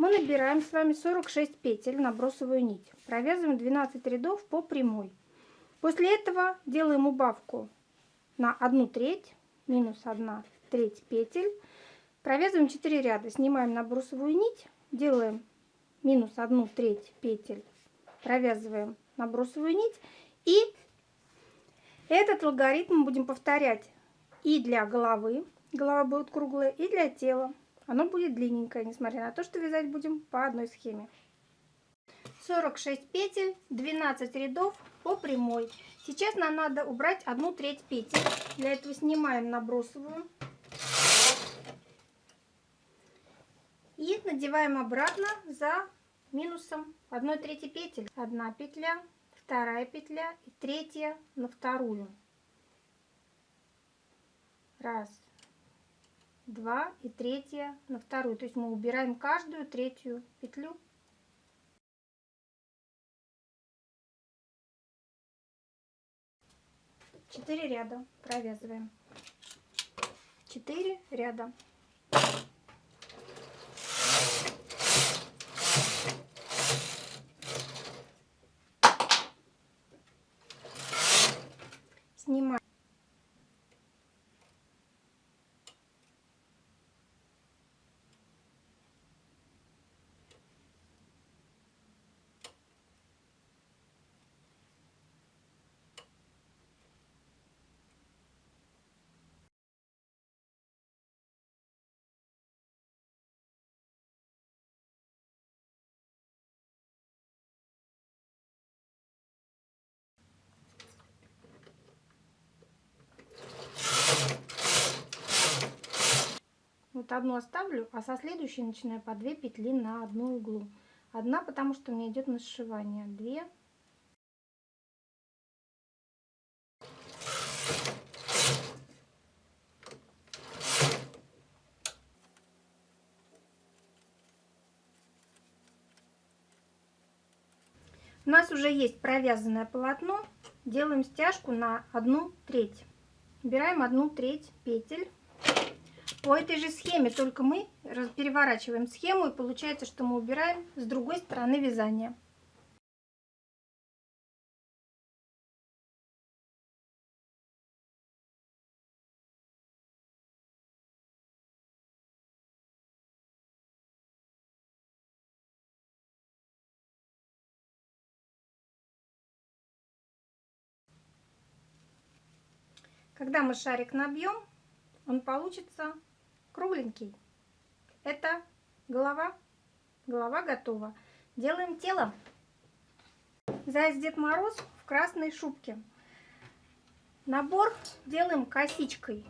мы набираем с вами 46 петель на бросовую нить. Провязываем 12 рядов по прямой. После этого делаем убавку на 1 треть, минус 1 треть петель. Провязываем 4 ряда, снимаем на брусовую нить, делаем минус 1 треть петель, провязываем на брусовую нить. И этот алгоритм будем повторять и для головы, голова будет круглая, и для тела. Оно будет длинненькое, несмотря на то, что вязать будем по одной схеме. 46 петель, 12 рядов по прямой. Сейчас нам надо убрать одну треть петель. Для этого снимаем набросовую. И надеваем обратно за минусом 1 трети петель. Одна петля, вторая петля и третья на вторую. Раз, два и третья на вторую. То есть мы убираем каждую третью петлю. Четыре ряда провязываем. Четыре ряда. Снимаем. Одну оставлю, а со следующей начинаю по 2 петли на одну иглу. Одна, потому что у меня идет на сшивание. Две. У нас уже есть провязанное полотно. Делаем стяжку на одну треть. Убираем одну треть петель. По этой же схеме, только мы переворачиваем схему и получается, что мы убираем с другой стороны вязания. Когда мы шарик набьем, он получится кругленький. Это голова. Голова готова. Делаем тело. Заяц Дед Мороз в красной шубке. Набор делаем косичкой.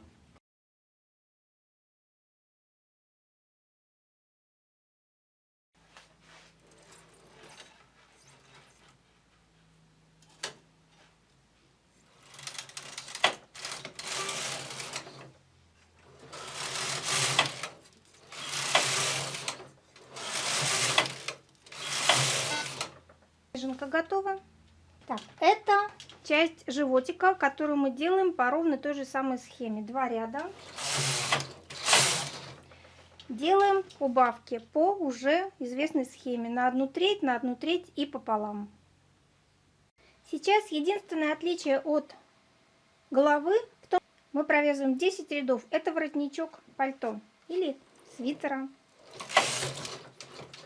Готова. Так, это часть животика, которую мы делаем по ровно той же самой схеме. Два ряда. Делаем убавки по уже известной схеме. На одну треть, на одну треть и пополам. Сейчас единственное отличие от головы в том, мы провязываем 10 рядов. Это воротничок пальто или свитера.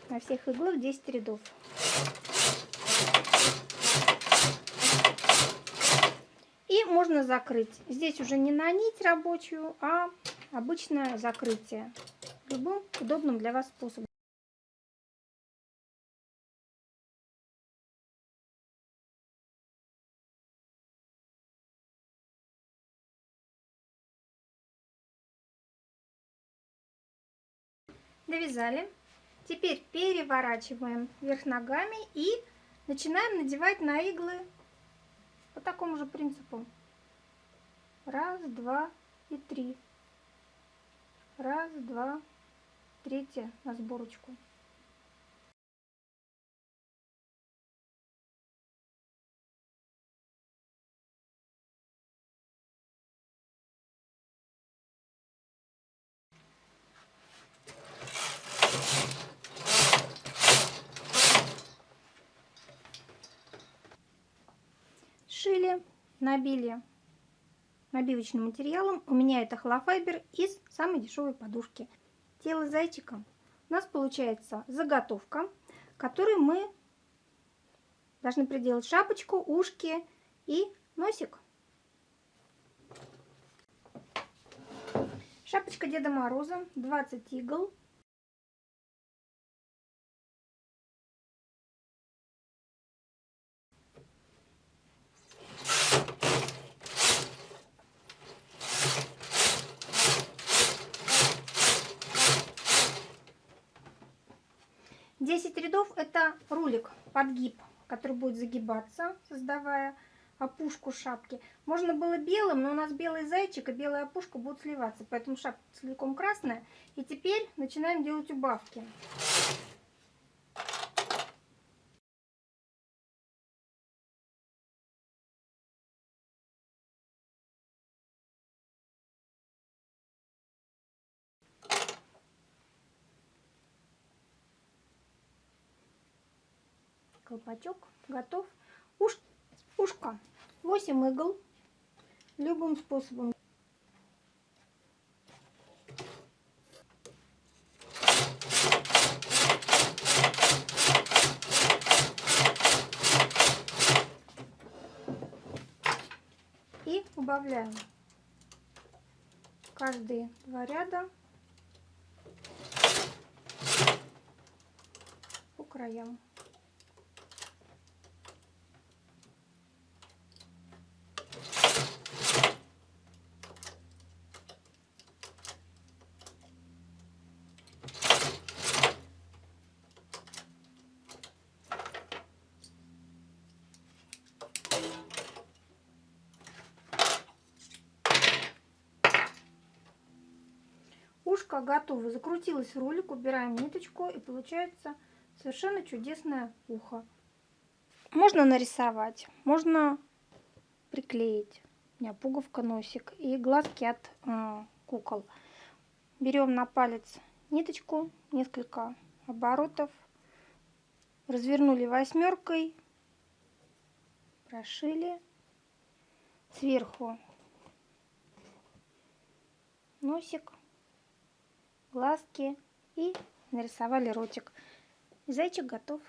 На всех иглах 10 рядов. И можно закрыть. Здесь уже не на нить рабочую, а обычное закрытие. Любым удобным для вас способом. Довязали. Теперь переворачиваем вверх ногами и начинаем надевать на иглы по такому же принципу. Раз, два и три. Раз, два, третья на сборочку. Набили набивочным материалом. У меня это холофайбер из самой дешевой подушки. Тело зайчика. У нас получается заготовка, которой мы должны приделать шапочку, ушки и носик. Шапочка Деда Мороза, 20 игл. Рядов это рулик, подгиб, который будет загибаться, создавая опушку шапки. Можно было белым, но у нас белый зайчик и белая опушка будут сливаться, поэтому шапка целиком красная. И теперь начинаем делать убавки. Колпачок готов. Уж ушко 8 игл любым способом. И убавляем каждые два ряда по краям. Ушко готово. Закрутилась ролик, убираем ниточку и получается совершенно чудесное ухо. Можно нарисовать, можно приклеить. У меня пуговка, носик и глазки от э, кукол. Берем на палец ниточку, несколько оборотов, развернули восьмеркой, прошили сверху носик глазки и нарисовали ротик. Зайчик готов.